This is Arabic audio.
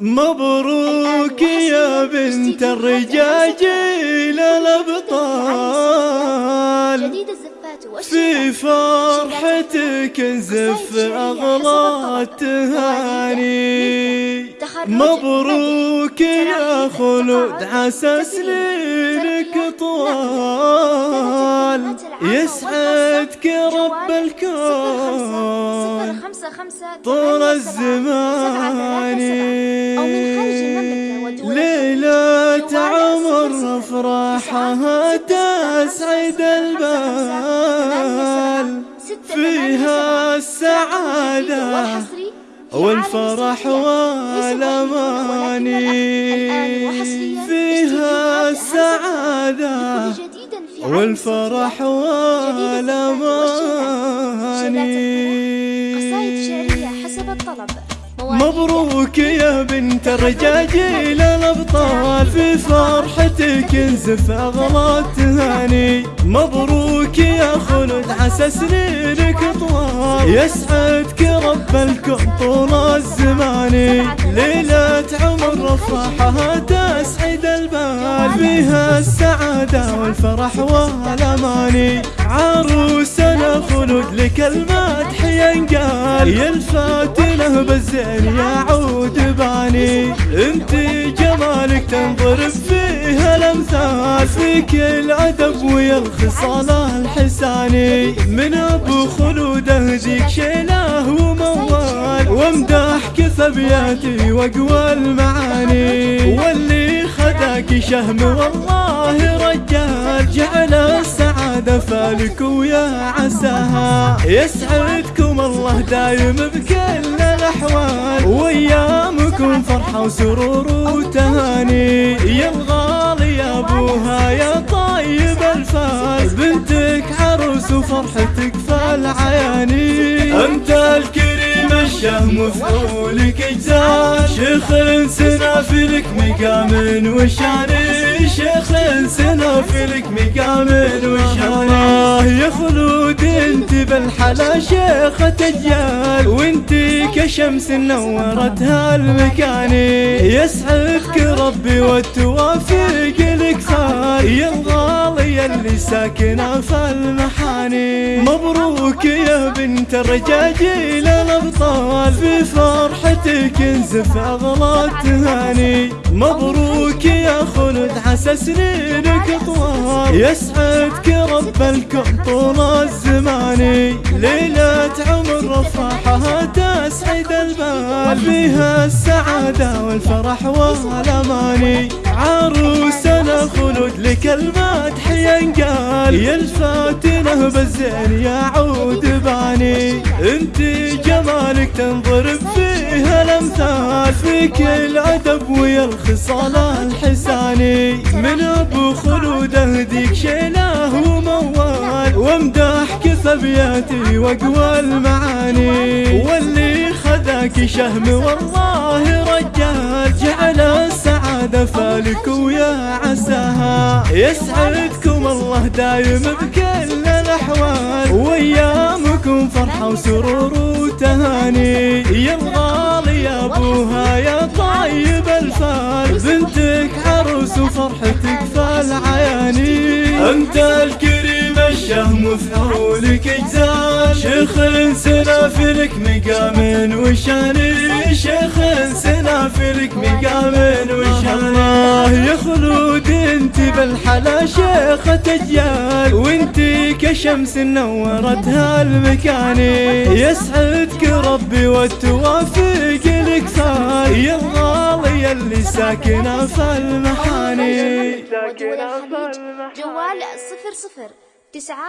مبروك يا بنت الرجاجيل الأبطال. في فرحتك نزف أغلى التهاني مبروك يا خلود عسى سنينك طوال. يسعدك رب الكون. طول الزمان ليلة عمر أفراحها تسعد البال. فيها السعادة والفرح والأماني. فيها السعادة والفرح والأماني. الطلب. مبروك يا بنت الرجاجيل الأبطال في فرحتك انزف اغلى التهاني مبروك يا خلود عسى سنينك طوال. يسعدك رب الكون طول الزمان. ليلة عمر افراحها تسعد فيها السعادة والفرح والاماني عروسنا خلود لك المدح ينقال يلفت له بالزين يعود باني. انت جمالك تنضرب فيها الأمثال. فيك الادب ويا الخصال الحساني. من أبو خلود أهديك شيله وموال. وامدحك ثبياتي واقوى المعاني. شهم والله رجال جعل السعادة فالك ويا عساها يسعدكم الله دايم بكل الأحوال. وأيامكم فرحة وسرور وتهاني. يا الغالي يا أبوها يا طيب الفال. بنتك عروس وفرحتك فالعياني. الكريم الشهم وفعولك اجزال شيخ سنافلك مقام وشاني شيخ سنافلك مقام وشاني يا خلود انت بالحلا شيخة اجيال وانت كشمس نورت هالمكان يسعدك ربي والتوافق لك صار يا الغالي اللي ساكنه في المحاني. مبروك يا بنت الرجاجيل الابطال في فرحتك انزف اغلى التهاني مبروك يا خلد عسى سنينك طوال يسعدك رب الكون طول الزمان. ليلة عمر رفاحها تسعد البال. فيها السعادة والفرح والأماني عروسنا خلود لك المدح ينقال يلفت له بالزين يعود باني. أنت جمالك تنضرب فيها الأمثال فيك الادب ويا الخصال الحساني. من أبو خلود أهديك شيله وموال وامدحك ثبياتي واقوى المعاني. واللي خذاك شهم والله رجال جعل السعادة فالك ويا عساها. يسعدكم الله دايم بكل الأحوال. وأيامكم فرحة وسرور وتهاني. يا الغالي يا أبوها يا طيب الفال. بنتك عروس وفرحتك فالعياني. أنت الكريم الشهم وفعولك إجزال. شيخ سنافلك مقام وشاني شيخ سنافلك مقام وشاني يا خلود انت بالحلا شيخة اجيال وانت كشمس نورت هالمكان. يسعدك ربي والتوافق لك ثار يا الغالي اللي ساكنة في المحاني. جوال صفر صفر تسعة